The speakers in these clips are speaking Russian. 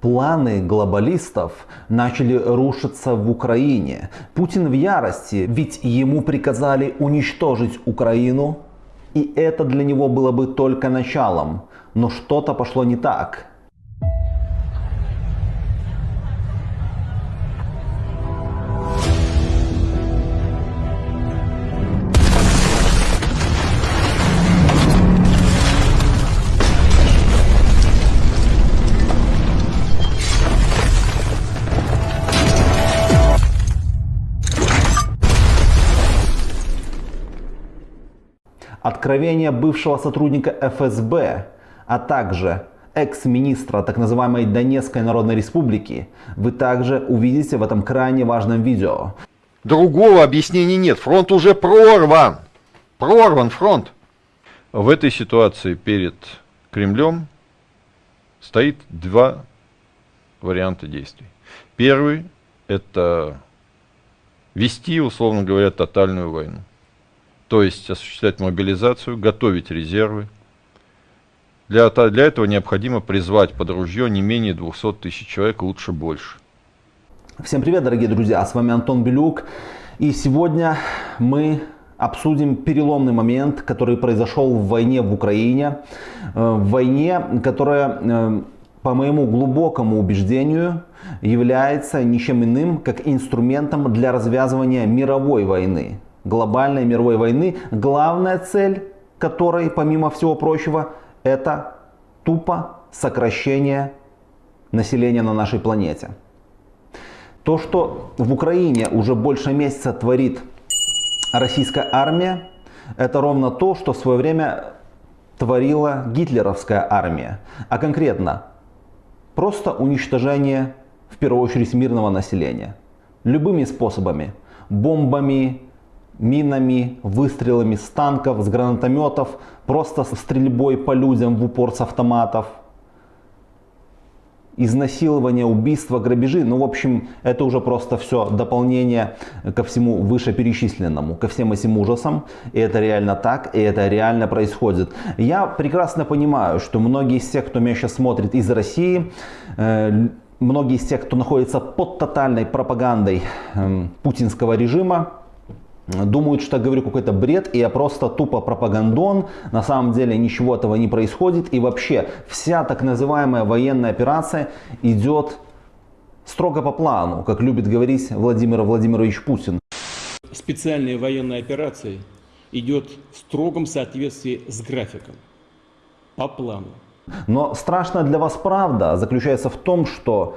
Планы глобалистов начали рушиться в Украине. Путин в ярости, ведь ему приказали уничтожить Украину. И это для него было бы только началом. Но что-то пошло не так. Откровение бывшего сотрудника ФСБ, а также экс-министра так называемой Донецкой Народной Республики, вы также увидите в этом крайне важном видео. Другого объяснения нет. Фронт уже прорван. Прорван фронт. В этой ситуации перед Кремлем стоит два варианта действий. Первый – это вести, условно говоря, тотальную войну то есть осуществлять мобилизацию, готовить резервы. Для, для этого необходимо призвать под ружье не менее 200 тысяч человек, лучше больше. Всем привет, дорогие друзья, с вами Антон Белюк. И сегодня мы обсудим переломный момент, который произошел в войне в Украине. Э, в войне, которая, э, по моему глубокому убеждению, является ничем иным, как инструментом для развязывания мировой войны глобальной мировой войны, главная цель которой, помимо всего прочего, это тупо сокращение населения на нашей планете. То, что в Украине уже больше месяца творит российская армия, это ровно то, что в свое время творила гитлеровская армия. А конкретно, просто уничтожение, в первую очередь, мирного населения. Любыми способами. Бомбами, минами, выстрелами с танков, с гранатометов, просто стрельбой по людям в упор с автоматов, изнасилование, убийство, грабежи. Ну, в общем, это уже просто все дополнение ко всему вышеперечисленному, ко всем этим ужасам. И это реально так, и это реально происходит. Я прекрасно понимаю, что многие из тех, кто меня сейчас смотрит из России, э, многие из тех, кто находится под тотальной пропагандой э, путинского режима, думают, что я говорю какой-то бред, и я просто тупо пропагандон. На самом деле ничего этого не происходит. И вообще вся так называемая военная операция идет строго по плану, как любит говорить Владимир Владимирович Путин. Специальная военная операция идет в строгом соответствии с графиком, по плану. Но страшная для вас правда заключается в том, что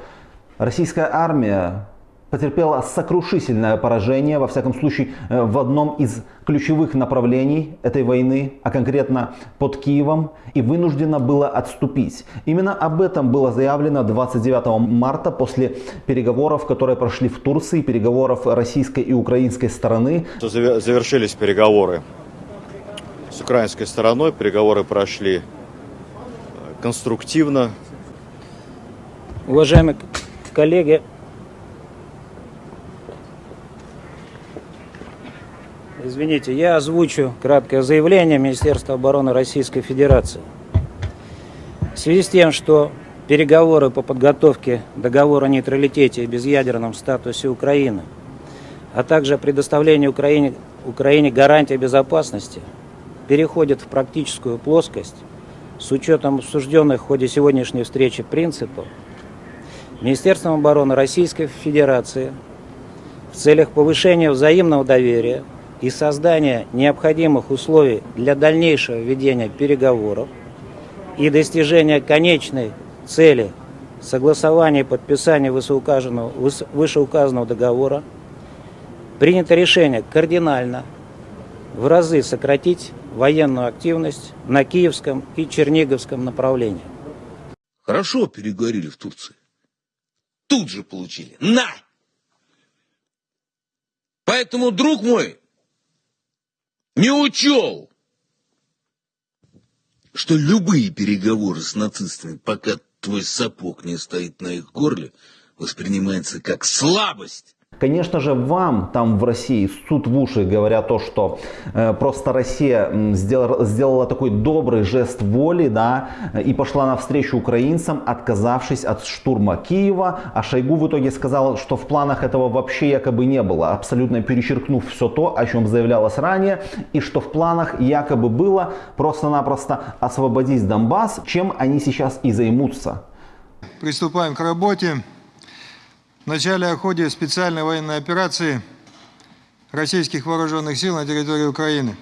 российская армия потерпела сокрушительное поражение, во всяком случае, э, в одном из ключевых направлений этой войны, а конкретно под Киевом, и вынуждена была отступить. Именно об этом было заявлено 29 марта после переговоров, которые прошли в Турции, переговоров российской и украинской стороны. Завершились переговоры с украинской стороной, переговоры прошли э, конструктивно. Уважаемые коллеги, Извините, я озвучу краткое заявление Министерства обороны Российской Федерации. В связи с тем, что переговоры по подготовке договора о нейтралитете и безъядерном статусе Украины, а также предоставлению Украине, Украине гарантии безопасности переходят в практическую плоскость с учетом обсужденных в ходе сегодняшней встречи принципов, Министерством обороны Российской Федерации в целях повышения взаимного доверия и создания необходимых условий для дальнейшего ведения переговоров и достижения конечной цели согласования и подписания вышеуказанного, вышеуказанного договора принято решение кардинально в разы сократить военную активность на Киевском и Черниговском направлении. Хорошо переговорили в Турции. Тут же получили. На! Поэтому, друг мой, не учел, что любые переговоры с нацистами, пока твой сапог не стоит на их горле, воспринимается как слабость. Конечно же, вам там в России суд в уши говоря то, что э, просто Россия сделала, сделала такой добрый жест воли, да, и пошла навстречу украинцам, отказавшись от штурма Киева, а Шойгу в итоге сказал, что в планах этого вообще якобы не было, абсолютно перечеркнув все то, о чем заявлялось ранее, и что в планах якобы было просто-напросто освободить Донбасс, чем они сейчас и займутся. Приступаем к работе. В начале о ходе специальной военной операции российских вооруженных сил на территории Украины.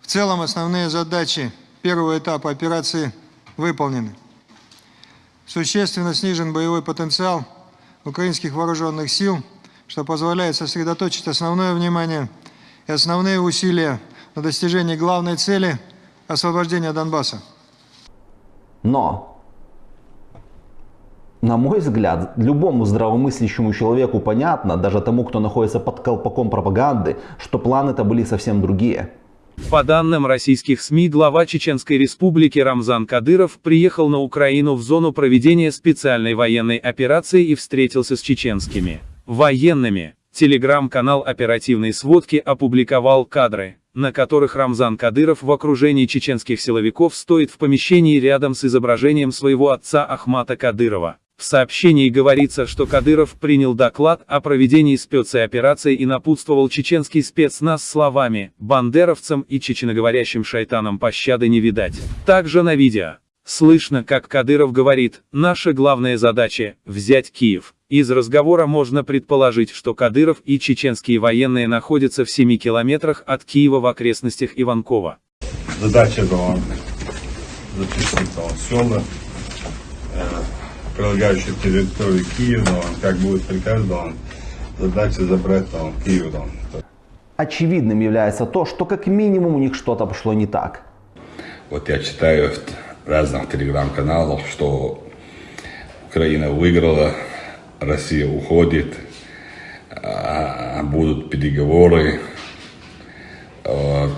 В целом основные задачи первого этапа операции выполнены. Существенно снижен боевой потенциал украинских вооруженных сил, что позволяет сосредоточить основное внимание и основные усилия на достижении главной цели – освобождения Донбасса. Но на мой взгляд, любому здравомыслящему человеку понятно, даже тому, кто находится под колпаком пропаганды, что планы-то были совсем другие. По данным российских СМИ, глава Чеченской республики Рамзан Кадыров приехал на Украину в зону проведения специальной военной операции и встретился с чеченскими военными. Телеграм-канал оперативной сводки опубликовал кадры, на которых Рамзан Кадыров в окружении чеченских силовиков стоит в помещении рядом с изображением своего отца Ахмата Кадырова. В сообщении говорится, что Кадыров принял доклад о проведении спецоперации и напутствовал чеченский спецназ словами «бандеровцам и чеченоговорящим шайтанам пощады не видать». Также на видео слышно, как Кадыров говорит «наша главная задача – взять Киев». Из разговора можно предположить, что Кадыров и чеченские военные находятся в 7 километрах от Киева в окрестностях Иванкова. Задача была зачистить села, прилегающих к территории Киева, как будет приказ, он задача забрать он, Киев. Он. Очевидным является то, что как минимум у них что-то пошло не так. Вот я читаю в разных телеграм-каналах, что Украина выиграла, Россия уходит, а будут переговоры, вот,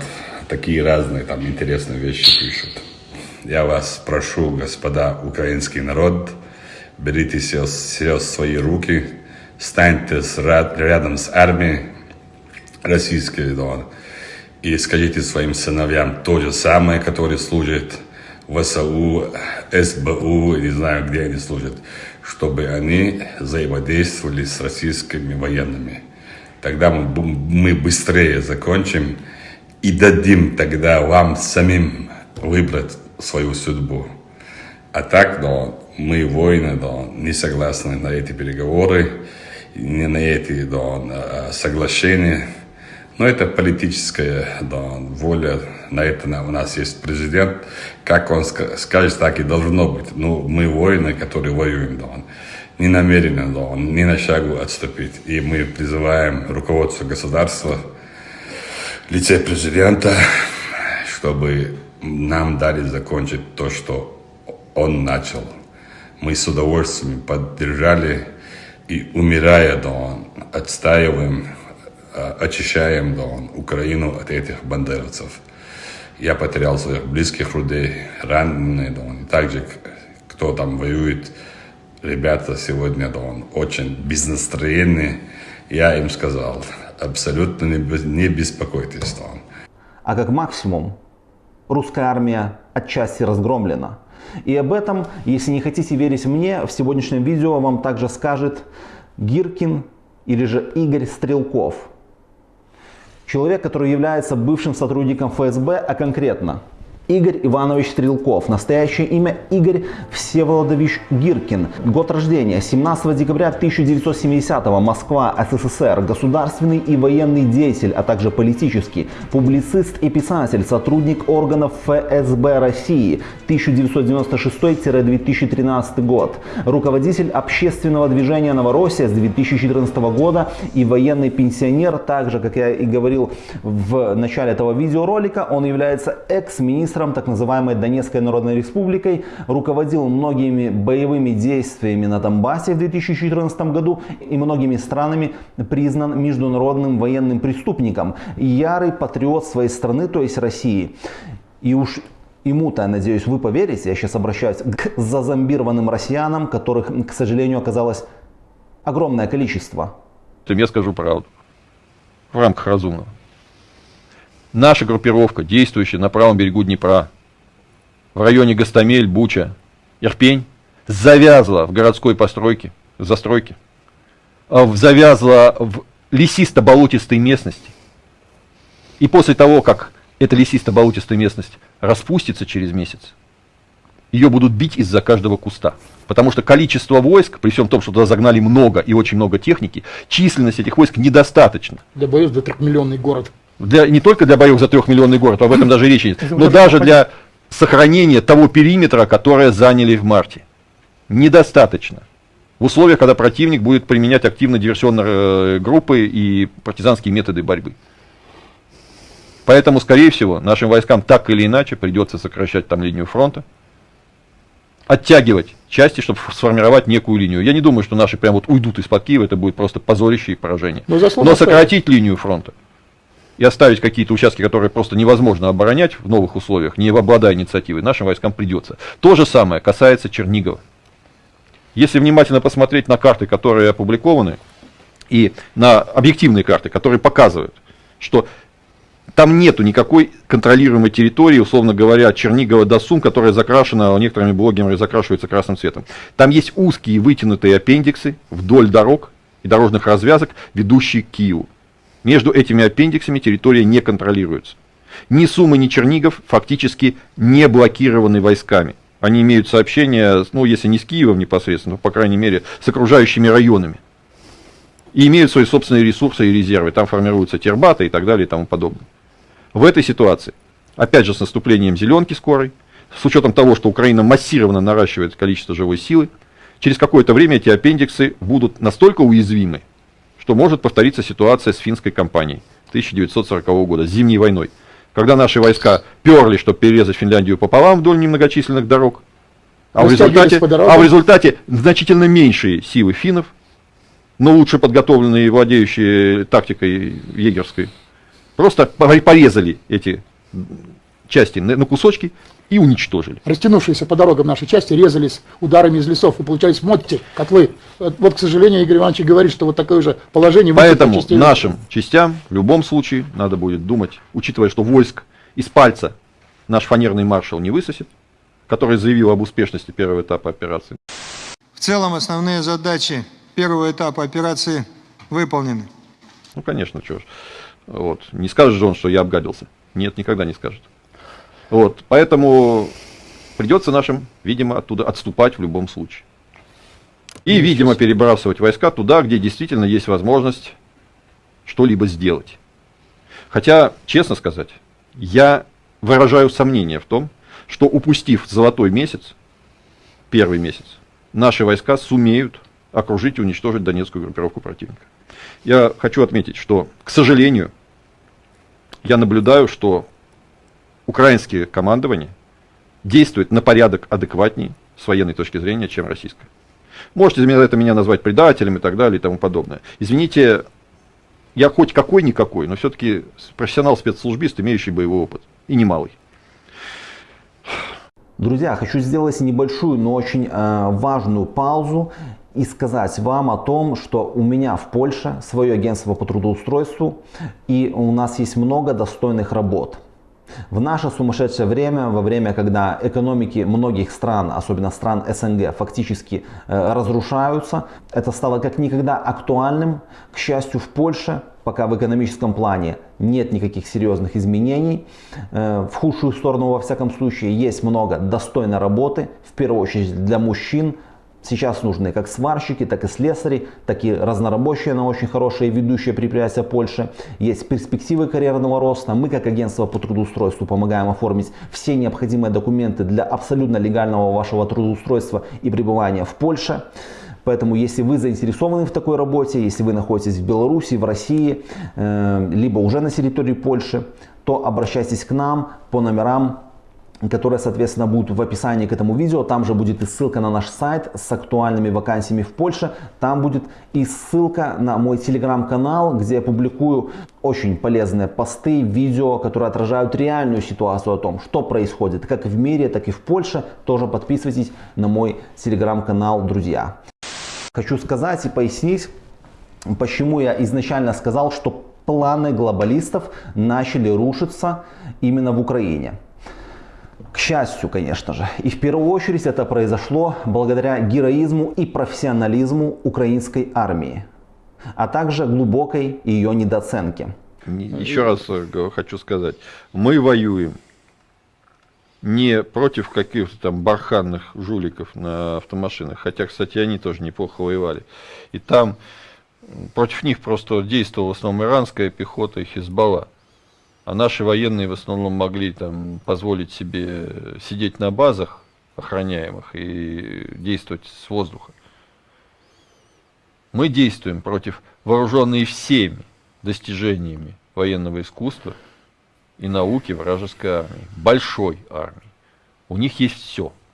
такие разные там интересные вещи пишут. Я вас прошу, господа украинский народ, берите все, все свои руки, станьте с, рядом с армией российской, да, и скажите своим сыновьям то же самое, которые служат в САУ, СБУ, не знаю, где они служат, чтобы они взаимодействовали с российскими военными. Тогда мы, мы быстрее закончим и дадим тогда вам самим выбрать свою судьбу. А так, да, мы, воины, да, не согласны на эти переговоры, не на эти да, соглашения. Но это политическая да, воля, на это у нас есть президент. Как он скажет, так и должно быть. Ну, мы воины, которые воюем, да, не намерены, да, ни на шагу отступить. И мы призываем руководство государства, лице президента, чтобы нам дали закончить то, что он начал. Мы с удовольствием поддержали и, умирая, да, отстаиваем, а, очищаем да, Украину от этих бандеровцев. Я потерял своих близких людей, раненые, да, и также кто там воюет, ребята сегодня да, очень без настроения. Я им сказал, абсолютно не, не беспокойтесь. Да. А как максимум, русская армия отчасти разгромлена. И об этом, если не хотите верить мне, в сегодняшнем видео вам также скажет Гиркин или же Игорь Стрелков. Человек, который является бывшим сотрудником ФСБ, а конкретно Игорь Иванович Стрелков. Настоящее имя Игорь Всеволодович Гиркин. Год рождения 17 декабря 1970 Москва, СССР. Государственный и военный деятель, а также политический. Публицист и писатель, сотрудник органов ФСБ России 1996-2013 год. Руководитель общественного движения «Новороссия» с 2014 года и военный пенсионер. Также, как я и говорил в начале этого видеоролика, он является экс-министром министром так называемой Донецкой Народной Республикой, руководил многими боевыми действиями на Донбассе в 2014 году и многими странами признан международным военным преступником. Ярый патриот своей страны, то есть России. И уж ему-то, я надеюсь, вы поверите, я сейчас обращаюсь к зазомбированным россиянам, которых, к сожалению, оказалось огромное количество. я скажу правду. В рамках разумного. Наша группировка, действующая на правом берегу Днепра, в районе Гастамель, Буча, Ирпень, завязла в городской постройке, в застройке, а завязла в лесисто-болотистой местности. И после того, как эта лесисто-болотистая местность распустится через месяц, ее будут бить из-за каждого куста. Потому что количество войск, при всем том, что туда загнали много и очень много техники, численность этих войск недостаточно. Для боев за трехмиллионный город. Для, не только для боев за трехмиллионный город, об этом даже речи нет, но даже для сохранения того периметра, который заняли в марте. Недостаточно. В условиях, когда противник будет применять активно диверсионные э, группы и партизанские методы борьбы. Поэтому, скорее всего, нашим войскам так или иначе придется сокращать там линию фронта, оттягивать части, чтобы сформировать некую линию. Я не думаю, что наши прям вот уйдут из-под Киева, это будет просто позорище и поражение. Но, Но сократить линию фронта и оставить какие-то участки, которые просто невозможно оборонять в новых условиях, не обладая инициативой, нашим войскам придется. То же самое касается Чернигова. Если внимательно посмотреть на карты, которые опубликованы, и на объективные карты, которые показывают, что там нету никакой контролируемой территории, условно говоря, Чернигова до Сум, которая закрашена, некоторыми блогерами закрашивается красным цветом. Там есть узкие вытянутые аппендиксы вдоль дорог и дорожных развязок, ведущие к Киеву. Между этими аппендиксами территория не контролируется. Ни Сумы, ни Чернигов фактически не блокированы войсками. Они имеют сообщения, ну, если не с Киевом непосредственно, то, по крайней мере, с окружающими районами. И имеют свои собственные ресурсы и резервы. Там формируются тербаты и так далее и тому подобное. В этой ситуации, опять же с наступлением зеленки скорой, с учетом того, что Украина массированно наращивает количество живой силы, через какое-то время эти аппендиксы будут настолько уязвимы, что может повториться ситуация с финской кампанией 1940 года, с зимней войной, когда наши войска перли, чтобы перерезать Финляндию пополам вдоль немногочисленных дорог, а в, результате, а в результате значительно меньшие силы финнов, но лучше подготовленные и владеющие тактикой егерской, Просто порезали эти части на кусочки и уничтожили. Растянувшиеся по дорогам нашей части резались ударами из лесов и получались мотти, котлы. Вот, к сожалению, Игорь Иванович говорит, что вот такое же положение... Поэтому нашим частям в любом случае надо будет думать, учитывая, что войск из пальца наш фанерный маршал не высосет, который заявил об успешности первого этапа операции. В целом основные задачи первого этапа операции выполнены. Ну, конечно, чего ж. Вот. Не скажет же он, что я обгадился. Нет, никогда не скажет. Вот. Поэтому придется нашим, видимо, оттуда отступать в любом случае. И, видимо, перебрасывать войска туда, где действительно есть возможность что-либо сделать. Хотя, честно сказать, я выражаю сомнение в том, что упустив золотой месяц, первый месяц, наши войска сумеют окружить и уничтожить донецкую группировку противника. Я хочу отметить, что, к сожалению, я наблюдаю, что украинское командование действует на порядок адекватнее с военной точки зрения, чем российское. Можете за это меня назвать предателем и так далее и тому подобное. Извините, я хоть какой-никакой, но все-таки профессионал-спецслужбист, имеющий боевой опыт. И немалый. Друзья, хочу сделать небольшую, но очень э, важную паузу и сказать вам о том, что у меня в Польше свое агентство по трудоустройству и у нас есть много достойных работ. В наше сумасшедшее время, во время, когда экономики многих стран, особенно стран СНГ, фактически э, разрушаются, это стало как никогда актуальным. К счастью, в Польше пока в экономическом плане нет никаких серьезных изменений. Э, в худшую сторону, во всяком случае, есть много достойной работы, в первую очередь для мужчин, Сейчас нужны как сварщики, так и слесари, так и разнорабочие на очень хорошие ведущие предприятия Польши. Есть перспективы карьерного роста. Мы как агентство по трудоустройству помогаем оформить все необходимые документы для абсолютно легального вашего трудоустройства и пребывания в Польше. Поэтому, если вы заинтересованы в такой работе, если вы находитесь в Беларуси, в России, э, либо уже на территории Польши, то обращайтесь к нам по номерам которые, соответственно, будут в описании к этому видео. Там же будет и ссылка на наш сайт с актуальными вакансиями в Польше. Там будет и ссылка на мой телеграм-канал, где я публикую очень полезные посты, видео, которые отражают реальную ситуацию о том, что происходит как в мире, так и в Польше. Тоже подписывайтесь на мой телеграм-канал, друзья. Хочу сказать и пояснить, почему я изначально сказал, что планы глобалистов начали рушиться именно в Украине. К счастью, конечно же. И в первую очередь это произошло благодаря героизму и профессионализму украинской армии, а также глубокой ее недооценке. Еще раз э, хочу сказать, мы воюем не против каких-то там барханных жуликов на автомашинах, хотя, кстати, они тоже неплохо воевали. И там против них просто действовала в основном иранская пехота и Хизбалла. А наши военные в основном могли там позволить себе сидеть на базах охраняемых и действовать с воздуха. Мы действуем против вооруженной всеми достижениями военного искусства и науки вражеской армии, большой армии. У них есть все –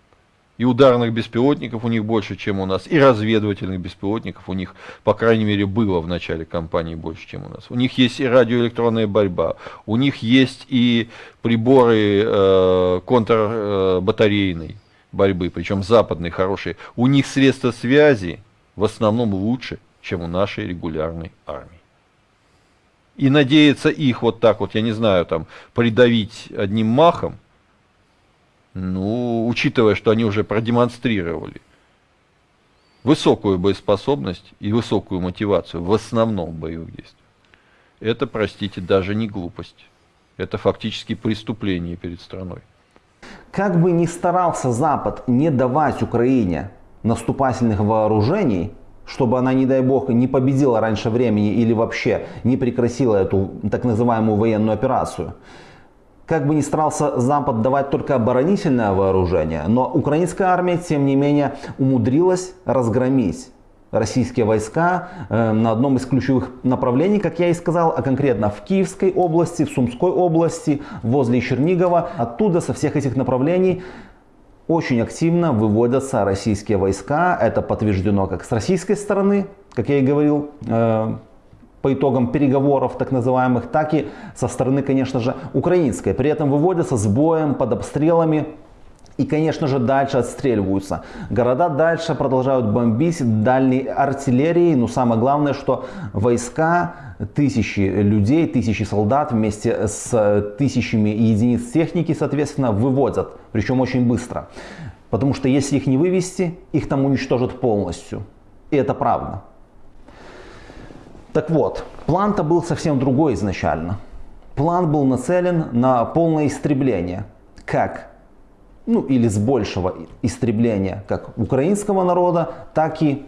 и ударных беспилотников у них больше, чем у нас, и разведывательных беспилотников у них, по крайней мере, было в начале кампании больше, чем у нас. У них есть и радиоэлектронная борьба, у них есть и приборы э, контрбатарейной борьбы, причем западные хорошие. У них средства связи в основном лучше, чем у нашей регулярной армии. И надеяться их вот так вот, я не знаю, там, придавить одним махом, ну, учитывая, что они уже продемонстрировали высокую боеспособность и высокую мотивацию в основном боевых действиях, это, простите, даже не глупость. Это фактически преступление перед страной. Как бы ни старался Запад не давать Украине наступательных вооружений, чтобы она, не дай бог, не победила раньше времени или вообще не прекратила эту так называемую военную операцию, как бы ни старался Запад давать только оборонительное вооружение, но украинская армия, тем не менее, умудрилась разгромить российские войска э, на одном из ключевых направлений, как я и сказал, а конкретно в Киевской области, в Сумской области, возле Чернигова. Оттуда, со всех этих направлений, очень активно выводятся российские войска. Это подтверждено как с российской стороны, как я и говорил, э, по итогам переговоров так называемых, так и со стороны, конечно же, украинской. При этом выводятся с боем, под обстрелами и, конечно же, дальше отстреливаются. Города дальше продолжают бомбить дальней артиллерией. Но самое главное, что войска, тысячи людей, тысячи солдат вместе с тысячами единиц техники, соответственно, выводят. Причем очень быстро. Потому что если их не вывести, их там уничтожат полностью. И это правда. Так вот, план-то был совсем другой изначально. План был нацелен на полное истребление. Как? Ну или с большего истребления как украинского народа, так и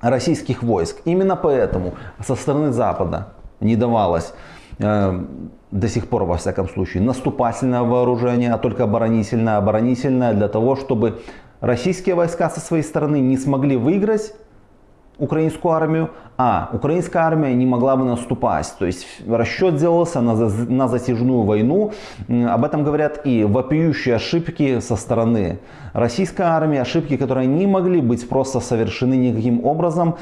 российских войск. Именно поэтому со стороны Запада не давалось э, до сих пор, во всяком случае, наступательное вооружение, а только оборонительное. Оборонительное для того, чтобы российские войска со своей стороны не смогли выиграть украинскую армию, а украинская армия не могла бы наступать. То есть расчет делался на, на затяжную войну. Об этом говорят и вопиющие ошибки со стороны российской армии, ошибки, которые не могли быть просто совершены никаким образом.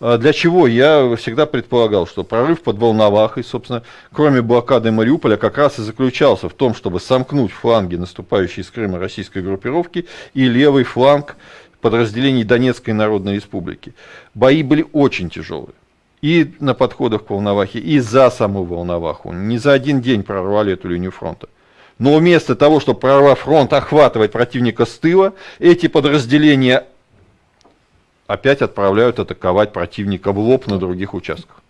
А для чего? Я всегда предполагал, что прорыв под Волновахой, собственно, кроме блокады Мариуполя, как раз и заключался в том, чтобы сомкнуть фланги наступающей из Крыма российской группировки и левый фланг подразделений Донецкой Народной Республики. Бои были очень тяжелые. И на подходах к Волновахе, и за саму Волноваху. Не за один день прорвали эту линию фронта. Но вместо того, чтобы прорвав фронт, охватывать противника с тыла, эти подразделения опять отправляют атаковать противника в лоб на других участках.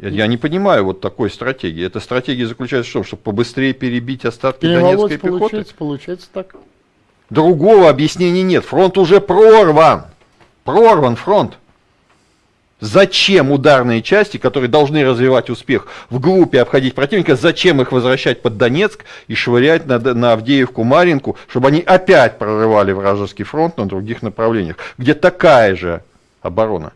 Я не понимаю вот такой стратегии. Эта стратегия заключается в том, чтобы побыстрее перебить остатки Донецкой пехоты. Получается, получается так. Другого объяснения нет. Фронт уже прорван. Прорван фронт. Зачем ударные части, которые должны развивать успех в группе обходить противника, зачем их возвращать под Донецк и швырять на, на Авдеевку, Маринку, чтобы они опять прорывали вражеский фронт на других направлениях, где такая же оборона?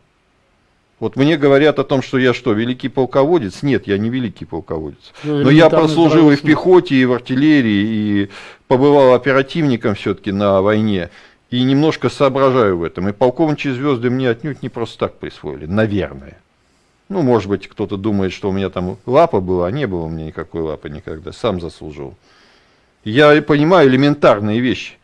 Вот мне говорят о том, что я что, великий полководец? Нет, я не великий полководец. Ну, Но я прослужил и в пехоте, и в артиллерии, и побывал оперативником все-таки на войне. И немножко соображаю в этом. И полковничьи звезды мне отнюдь не просто так присвоили, наверное. Ну, может быть, кто-то думает, что у меня там лапа была, а не было у меня никакой лапы никогда, сам заслужил. Я понимаю элементарные вещи.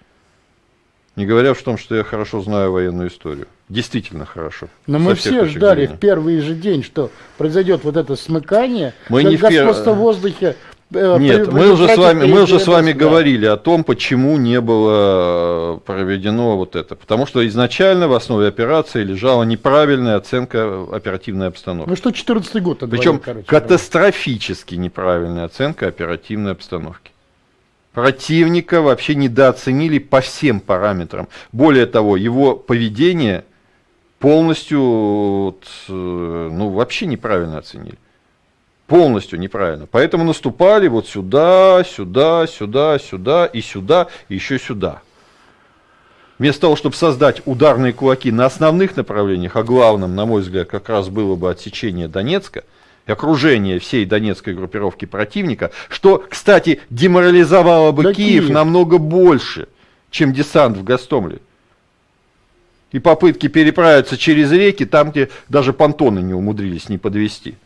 Не говоря в том, что я хорошо знаю военную историю. Действительно хорошо. Но мы все ждали зрения. в первый же день, что произойдет вот это смыкание, мы не в, пер... в воздухе Э, Нет, мы уже с вами, мы уже с вами говорили о том, почему не было э, проведено вот это. Потому что изначально в основе операции лежала неправильная оценка оперативной обстановки. Ну что 14 год? Причем короче, катастрофически неправильная оценка оперативной обстановки. Противника вообще недооценили по всем параметрам. Более того, его поведение полностью, э, ну, вообще неправильно оценили полностью неправильно. Поэтому наступали вот сюда, сюда, сюда, сюда и сюда, и еще сюда. Вместо того, чтобы создать ударные кулаки на основных направлениях, а главным, на мой взгляд, как раз было бы отсечение Донецка, и окружение всей донецкой группировки противника, что, кстати, деморализовало бы да Киев, Киев намного больше, чем десант в Гастомле. И попытки переправиться через реки, там, где даже понтоны не умудрились не подвести.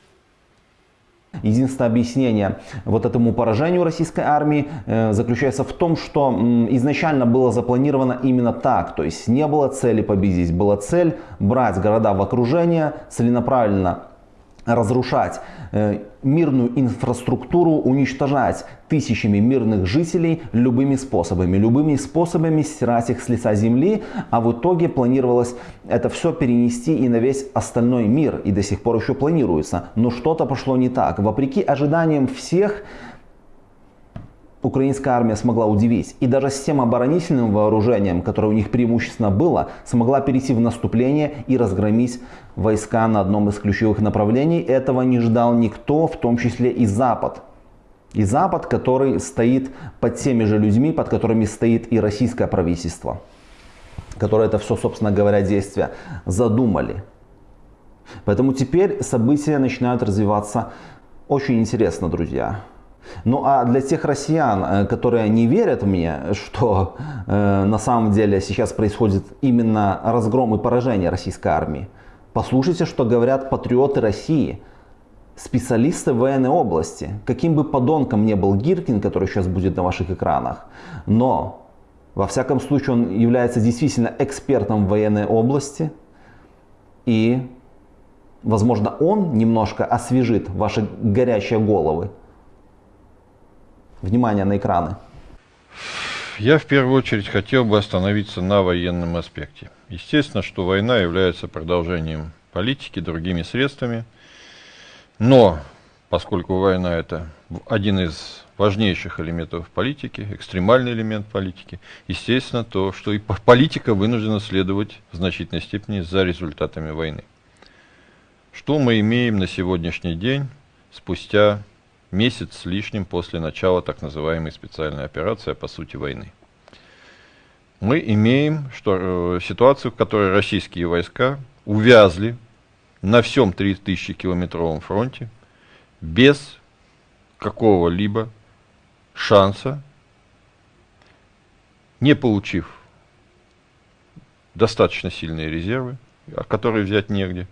Единственное объяснение вот этому поражению российской армии э, заключается в том, что изначально было запланировано именно так. То есть не было цели победить, была цель брать города в окружение, целенаправленно разрушать э, мирную инфраструктуру, уничтожать тысячами мирных жителей любыми способами, любыми способами стирать их с лица земли, а в итоге планировалось это все перенести и на весь остальной мир, и до сих пор еще планируется. Но что-то пошло не так. Вопреки ожиданиям всех, украинская армия смогла удивить. И даже с тем оборонительным вооружением, которое у них преимущественно было, смогла перейти в наступление и разгромить войска на одном из ключевых направлений. Этого не ждал никто, в том числе и Запад. И Запад, который стоит под теми же людьми, под которыми стоит и российское правительство, которое это все, собственно говоря, действия задумали. Поэтому теперь события начинают развиваться очень интересно, друзья. Ну а для тех россиян, э, которые не верят мне, что э, на самом деле сейчас происходит именно разгром и поражение российской армии, послушайте, что говорят патриоты России, специалисты военной области. Каким бы подонком не был Гиркин, который сейчас будет на ваших экранах, но во всяком случае он является действительно экспертом в военной области и Возможно, он немножко освежит ваши горячие головы Внимание на экраны. Я в первую очередь хотел бы остановиться на военном аспекте. Естественно, что война является продолжением политики другими средствами, но поскольку война это один из важнейших элементов политики, экстремальный элемент политики, естественно, то, что и политика вынуждена следовать в значительной степени за результатами войны. Что мы имеем на сегодняшний день, спустя месяц с лишним после начала так называемой специальной операции, а по сути войны. Мы имеем что, э, ситуацию, в которой российские войска увязли на всем 3000-километровом фронте без какого-либо шанса, не получив достаточно сильные резервы, которые взять негде,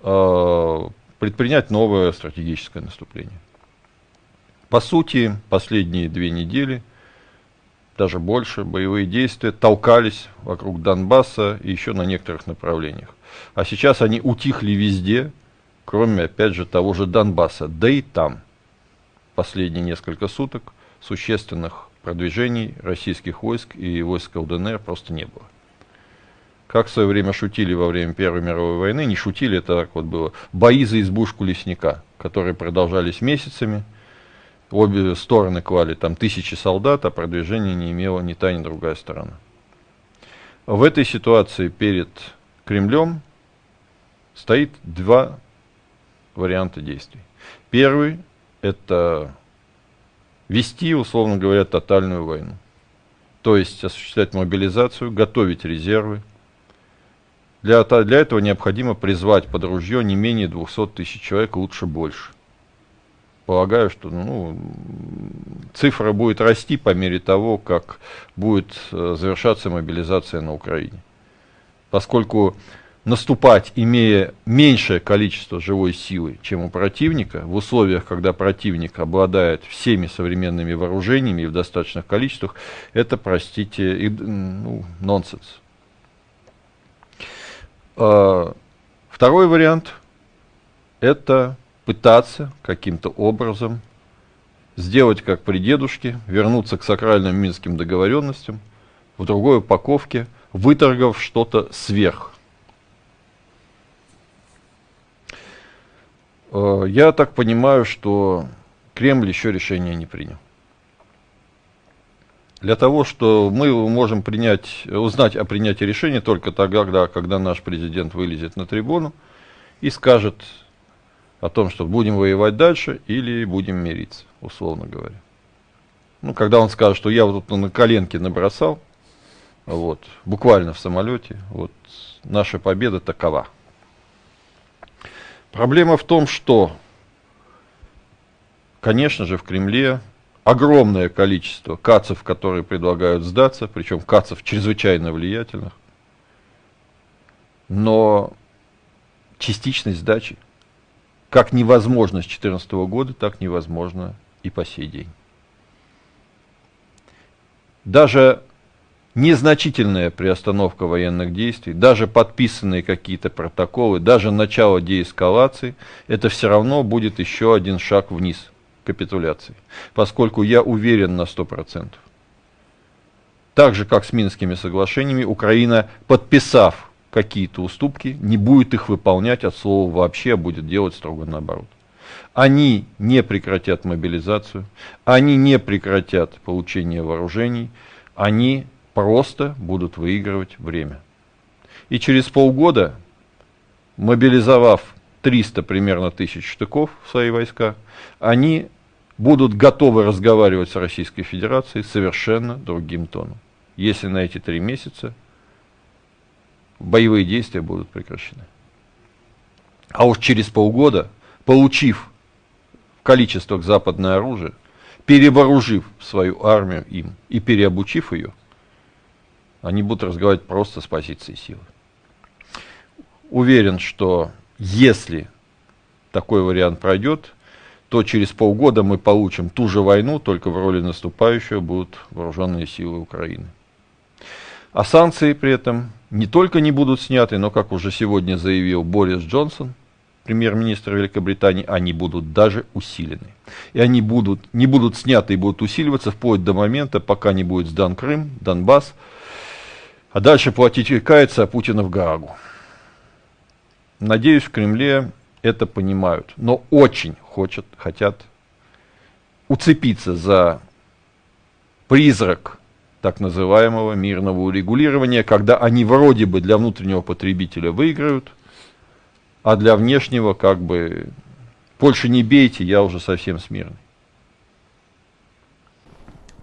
э, предпринять новое стратегическое наступление. По сути, последние две недели, даже больше, боевые действия толкались вокруг Донбасса и еще на некоторых направлениях. А сейчас они утихли везде, кроме, опять же, того же Донбасса. Да и там последние несколько суток существенных продвижений российских войск и войск ЛДНР просто не было. Как в свое время шутили во время Первой мировой войны, не шутили, это так вот было, бои за избушку лесника, которые продолжались месяцами, обе стороны клали там тысячи солдат, а продвижения не имела ни та, ни другая сторона. В этой ситуации перед Кремлем стоит два варианта действий. Первый – это вести, условно говоря, тотальную войну. То есть осуществлять мобилизацию, готовить резервы. Для, для этого необходимо призвать под ружье не менее 200 тысяч человек, лучше больше – полагаю, что ну, цифра будет расти по мере того, как будет э, завершаться мобилизация на Украине. Поскольку наступать, имея меньшее количество живой силы, чем у противника, в условиях, когда противник обладает всеми современными вооружениями и в достаточных количествах, это, простите, ну, нонсенс. А, второй вариант – это пытаться каким-то образом сделать как при дедушке, вернуться к сакральным минским договоренностям в другой упаковке, выторгав что-то сверх. А, я так понимаю, что Кремль еще решение не принял. Для того, что мы можем принять, узнать о принятии решения только тогда, когда наш президент вылезет на трибуну и скажет о том, что будем воевать дальше или будем мириться, условно говоря. Ну, когда он скажет, что я вот тут на коленке набросал, вот, буквально в самолете, вот, наша победа такова. Проблема в том, что, конечно же, в Кремле огромное количество кацев, которые предлагают сдаться, причем кацев чрезвычайно влиятельных, но частичность сдачи как невозможно с 2014 года, так невозможно и по сей день. Даже незначительная приостановка военных действий, даже подписанные какие-то протоколы, даже начало деэскалации, это все равно будет еще один шаг вниз капитуляции, поскольку я уверен на 100%. Так же, как с Минскими соглашениями, Украина, подписав какие-то уступки, не будет их выполнять от слова вообще, а будет делать строго наоборот. Они не прекратят мобилизацию, они не прекратят получение вооружений, они просто будут выигрывать время. И через полгода, мобилизовав 300 примерно тысяч штыков в свои войска, они будут готовы разговаривать с Российской Федерацией совершенно другим тоном. Если на эти три месяца боевые действия будут прекращены. А уж через полгода, получив в количествах западное оружие, перевооружив свою армию им и переобучив ее, они будут разговаривать просто с позиции силы. Уверен, что если такой вариант пройдет, то через полгода мы получим ту же войну, только в роли наступающего будут вооруженные силы Украины. А санкции при этом не только не будут сняты, но, как уже сегодня заявил Борис Джонсон, премьер-министр Великобритании, они будут даже усилены. И они будут, не будут сняты и будут усиливаться вплоть до момента, пока не будет сдан Крым, Донбасс, а дальше платить кается Путина в Гаагу. Надеюсь, в Кремле это понимают, но очень хочет, хотят уцепиться за призрак так называемого мирного урегулирования, когда они вроде бы для внутреннего потребителя выиграют, а для внешнего как бы больше не бейте, я уже совсем смирный.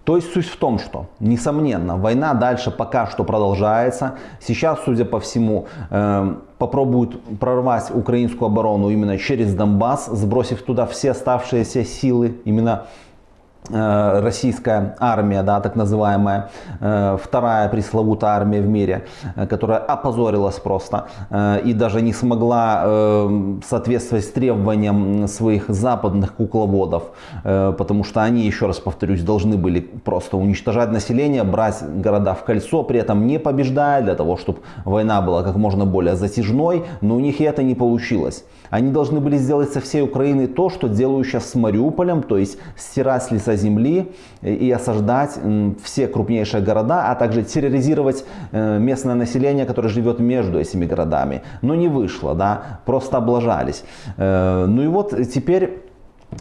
То есть суть в том, что, несомненно, война дальше пока что продолжается. Сейчас, судя по всему, э, попробуют прорвать украинскую оборону именно через Донбасс, сбросив туда все оставшиеся силы, именно российская армия, да, так называемая, э, вторая пресловутая армия в мире, э, которая опозорилась просто и даже не смогла соответствовать требованиям своих западных кукловодов, потому что они, еще раз повторюсь, должны были просто уничтожать население, брать города в кольцо, при этом не побеждая, для того, чтобы война была как можно более затяжной, но у них и это не получилось. Они должны были сделать со всей Украины то, что делают сейчас с Мариуполем, то есть стирать лица земли и осаждать все крупнейшие города, а также терроризировать э, местное население, которое живет между этими городами. Но не вышло, да, просто облажались. Э, ну и вот теперь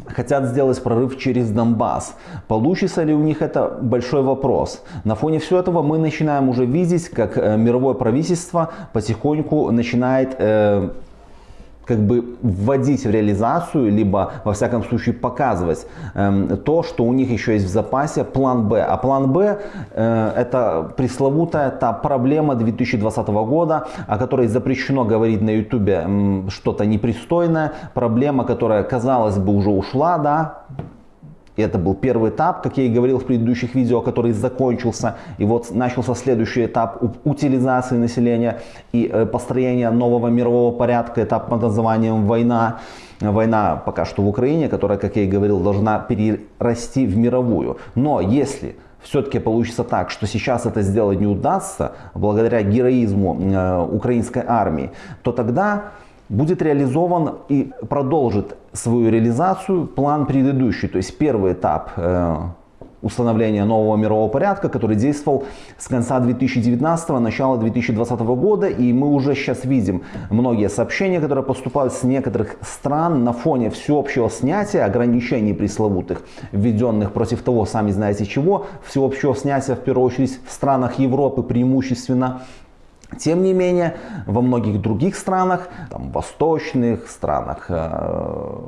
хотят сделать прорыв через Донбасс. Получится ли у них это большой вопрос. На фоне всего этого мы начинаем уже видеть, как э, мировое правительство потихоньку начинает как бы вводить в реализацию, либо во всяком случае показывать э, то, что у них еще есть в запасе план Б. А план Б э, это пресловутая та проблема 2020 года, о которой запрещено говорить на ютубе э, что-то непристойное, проблема, которая казалось бы уже ушла, да, и это был первый этап, как я и говорил в предыдущих видео, который закончился. И вот начался следующий этап утилизации населения и э, построения нового мирового порядка, этап под названием «Война». Война пока что в Украине, которая, как я и говорил, должна перерасти в мировую. Но если все-таки получится так, что сейчас это сделать не удастся, благодаря героизму э, украинской армии, то тогда будет реализован и продолжит свою реализацию план предыдущий. То есть первый этап э, установления нового мирового порядка, который действовал с конца 2019 начала 2020 года. И мы уже сейчас видим многие сообщения, которые поступают с некоторых стран на фоне всеобщего снятия ограничений пресловутых, введенных против того, сами знаете чего, всеобщего снятия в первую очередь в странах Европы преимущественно. Тем не менее, во многих других странах, там, восточных странах, э,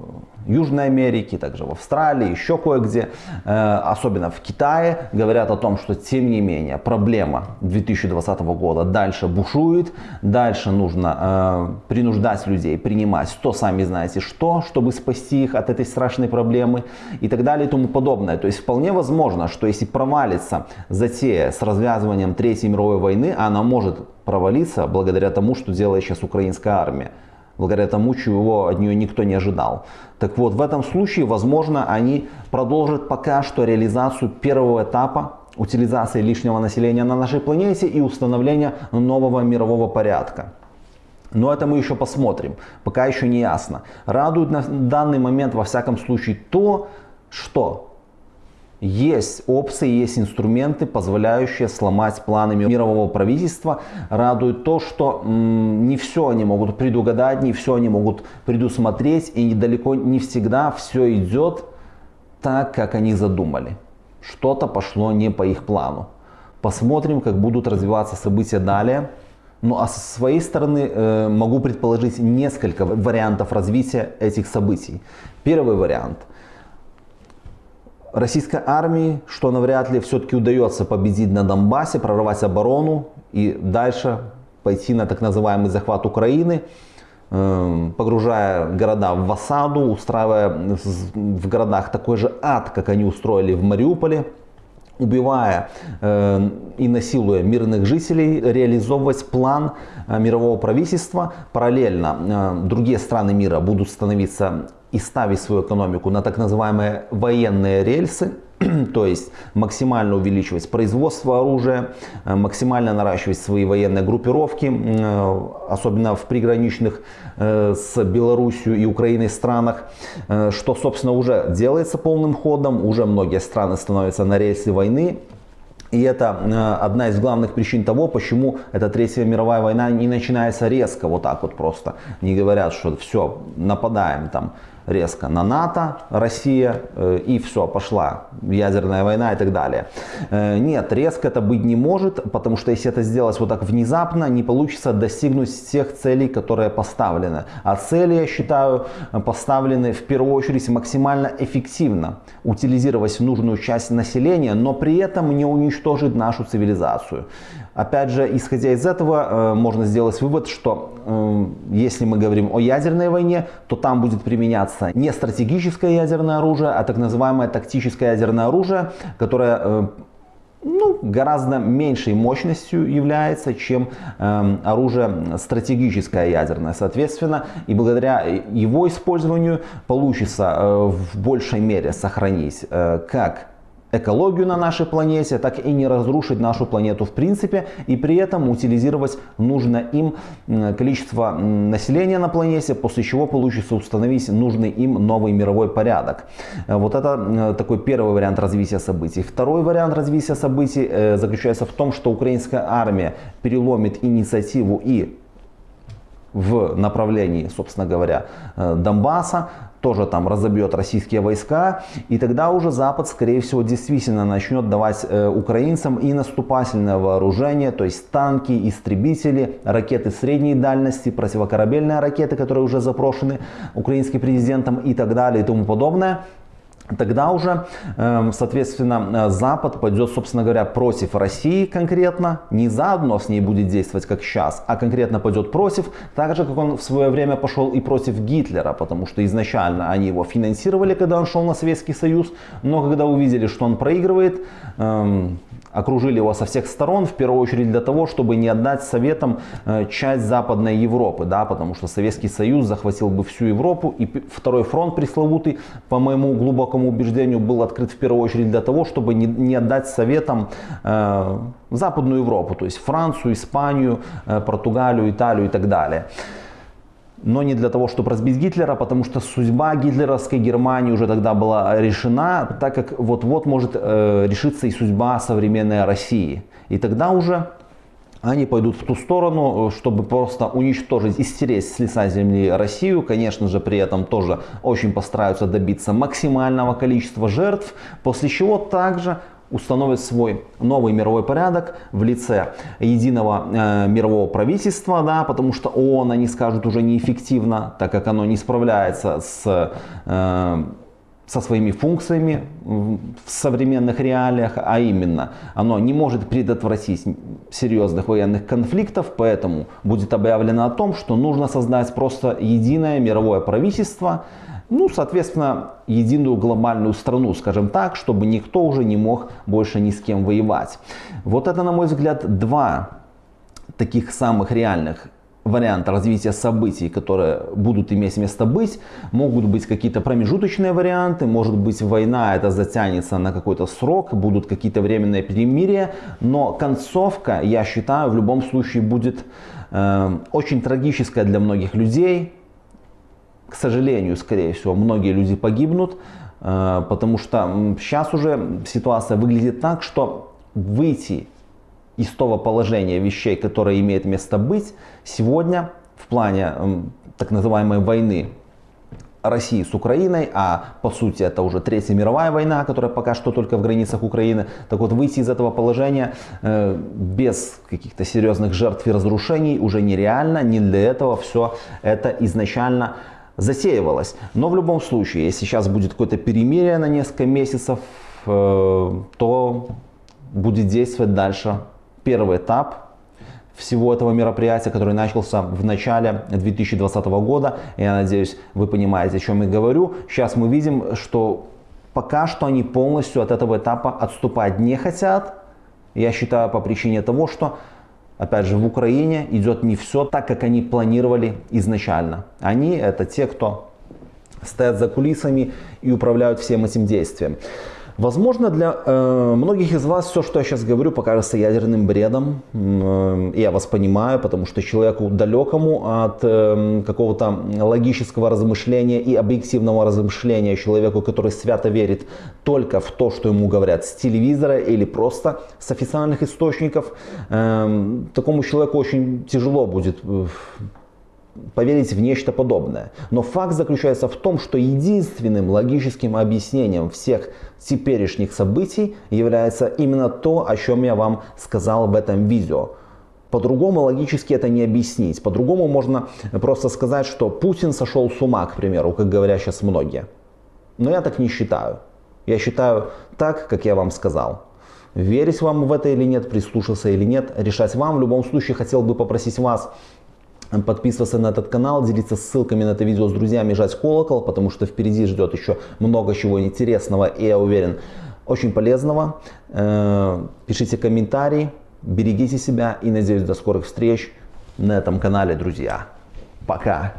Южной Америки, также в Австралии, еще кое-где, э, особенно в Китае, говорят о том, что тем не менее проблема 2020 года дальше бушует, дальше нужно э, принуждать людей принимать то сами знаете что, чтобы спасти их от этой страшной проблемы и так далее и тому подобное. То есть вполне возможно, что если провалится затея с развязыванием Третьей мировой войны, она может провалиться благодаря тому, что делает сейчас украинская армия благодаря тому, чего от нее никто не ожидал. Так вот, в этом случае, возможно, они продолжат пока что реализацию первого этапа утилизации лишнего населения на нашей планете и установления нового мирового порядка. Но это мы еще посмотрим, пока еще не ясно. Радует на данный момент во всяком случае то, что есть опции, есть инструменты, позволяющие сломать планы мирового правительства. Радует то, что не все они могут предугадать, не все они могут предусмотреть, и далеко не всегда все идет так, как они задумали. Что-то пошло не по их плану. Посмотрим, как будут развиваться события далее. Ну а со своей стороны э, могу предположить несколько вариантов развития этих событий. Первый вариант – российской армии, что навряд ли все-таки удается победить на Донбассе, прорвать оборону и дальше пойти на так называемый захват Украины, эм, погружая города в осаду, устраивая в городах такой же ад, как они устроили в Мариуполе, убивая э, и насилуя мирных жителей, реализовывать план э, мирового правительства. Параллельно э, другие страны мира будут становиться и ставить свою экономику на так называемые военные рельсы, то есть максимально увеличивать производство оружия, э, максимально наращивать свои военные группировки, э, особенно в приграничных э, с Белоруссией и Украиной странах, что, собственно, уже делается полным ходом, уже многие страны становятся на рельсы войны, и это одна из главных причин того, почему эта Третья мировая война не начинается резко, вот так вот просто. Не говорят, что все, нападаем там резко на НАТО, Россия, э, и все, пошла ядерная война и так далее. Э, нет, резко это быть не может, потому что если это сделать вот так внезапно, не получится достигнуть тех целей, которые поставлены. А цели, я считаю, поставлены в первую очередь максимально эффективно. Утилизировать нужную часть населения, но при этом не уничтожить нашу цивилизацию. Опять же, исходя из этого, э, можно сделать вывод, что э, если мы говорим о ядерной войне, то там будет применяться не стратегическое ядерное оружие, а так называемое тактическое ядерное оружие, которое э, ну, гораздо меньшей мощностью является, чем оружие стратегическое ядерное. Соответственно, и благодаря его использованию получится в большей мере сохранить как экологию на нашей планете, так и не разрушить нашу планету в принципе и при этом утилизировать нужное им количество населения на планете, после чего получится установить нужный им новый мировой порядок. Э, вот это э, такой первый вариант развития событий. Второй вариант развития событий э, заключается в том, что украинская армия переломит инициативу и в направлении, собственно говоря, Донбасса, тоже там разобьет российские войска, и тогда уже Запад, скорее всего, действительно начнет давать э, украинцам и наступательное вооружение, то есть танки, истребители, ракеты средней дальности, противокорабельные ракеты, которые уже запрошены украинским президентом и так далее и тому подобное тогда уже, эм, соответственно, э, Запад пойдет, собственно говоря, против России конкретно, не заодно с ней будет действовать как сейчас, а конкретно пойдет против, так же, как он в свое время пошел и против Гитлера, потому что изначально они его финансировали, когда он шел на Советский Союз, но когда увидели, что он проигрывает, эм, окружили его со всех сторон, в первую очередь для того, чтобы не отдать Советам э, часть Западной Европы, да, потому что Советский Союз захватил бы всю Европу, и второй фронт пресловутый, по моему глубокому убеждению, был открыт в первую очередь для того, чтобы не, не отдать советам э, Западную Европу, то есть Францию, Испанию, э, Португалию, Италию и так далее но не для того, чтобы разбить Гитлера, потому что судьба гитлеровской Германии уже тогда была решена, так как вот-вот может э, решиться и судьба современной России. И тогда уже они пойдут в ту сторону, чтобы просто уничтожить и стереть с лица земли Россию. Конечно же, при этом тоже очень постараются добиться максимального количества жертв, после чего также установит свой новый мировой порядок в лице единого э, мирового правительства, да, потому что ООН, они скажут, уже неэффективно, так как оно не справляется с, э, со своими функциями в современных реалиях, а именно оно не может предотвратить серьезных военных конфликтов, поэтому будет объявлено о том, что нужно создать просто единое мировое правительство, ну, соответственно, единую глобальную страну, скажем так, чтобы никто уже не мог больше ни с кем воевать. Вот это, на мой взгляд, два таких самых реальных варианта развития событий, которые будут иметь место быть. Могут быть какие-то промежуточные варианты, может быть война это затянется на какой-то срок, будут какие-то временные перемирия, но концовка, я считаю, в любом случае будет э, очень трагическая для многих людей, к сожалению, скорее всего, многие люди погибнут, э, потому что сейчас уже ситуация выглядит так, что выйти из того положения вещей, которое имеет место быть, сегодня в плане так называемой войны России с Украиной, а по сути это уже Третья мировая война, которая пока что только в границах Украины. Так вот, выйти из этого положения э, без каких-то серьезных жертв и разрушений уже нереально, не для этого все это изначально засеивалось. Но в любом случае, если сейчас будет какое-то перемирие на несколько месяцев, э, то будет действовать дальше первый этап всего этого мероприятия, который начался в начале 2020 года. Я надеюсь, вы понимаете, о чем я говорю. Сейчас мы видим, что пока что они полностью от этого этапа отступать не хотят. Я считаю по причине того, что Опять же, в Украине идет не все так, как они планировали изначально. Они это те, кто стоят за кулисами и управляют всем этим действием. Возможно, для э, многих из вас все, что я сейчас говорю, покажется ядерным бредом. Э, я вас понимаю, потому что человеку далекому от э, какого-то логического размышления и объективного размышления, человеку, который свято верит только в то, что ему говорят с телевизора или просто с официальных источников, э, такому человеку очень тяжело будет э, поверить в нечто подобное. Но факт заключается в том, что единственным логическим объяснением всех теперешних событий является именно то, о чем я вам сказал в этом видео. По-другому логически это не объяснить. По-другому можно просто сказать, что Путин сошел с ума, к примеру, как говорят сейчас многие. Но я так не считаю. Я считаю так, как я вам сказал. Верить вам в это или нет, прислушаться или нет, решать вам. В любом случае хотел бы попросить вас подписываться на этот канал, делиться ссылками на это видео с друзьями, жать колокол, потому что впереди ждет еще много чего интересного и, я уверен, очень полезного. Э, пишите комментарии, берегите себя и надеюсь до скорых встреч на этом канале, друзья. Пока!